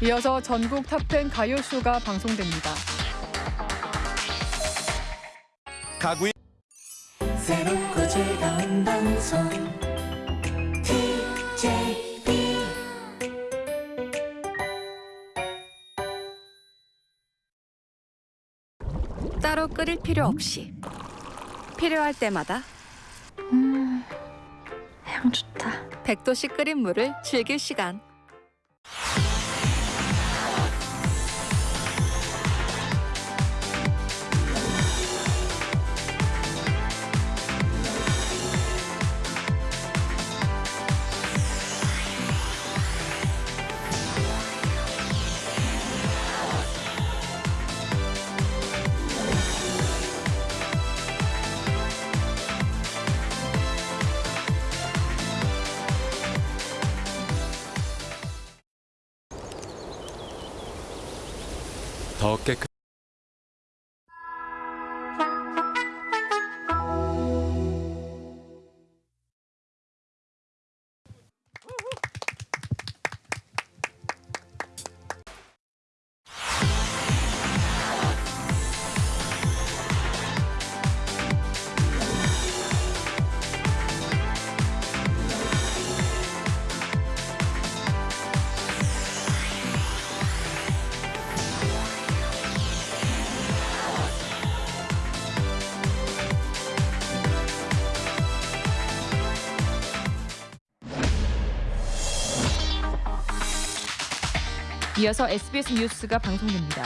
이어서 전국 탑10 가요쇼가 방송됩니다. 가구의 새롭고 즐거운 방송 TJB 따로 끓일 필요 없이 필요할 때마다 향 좋다. 100도씨 끓인 물을 즐길 시간. 더 깨끗 이어서 SBS 뉴스가 방송됩니다.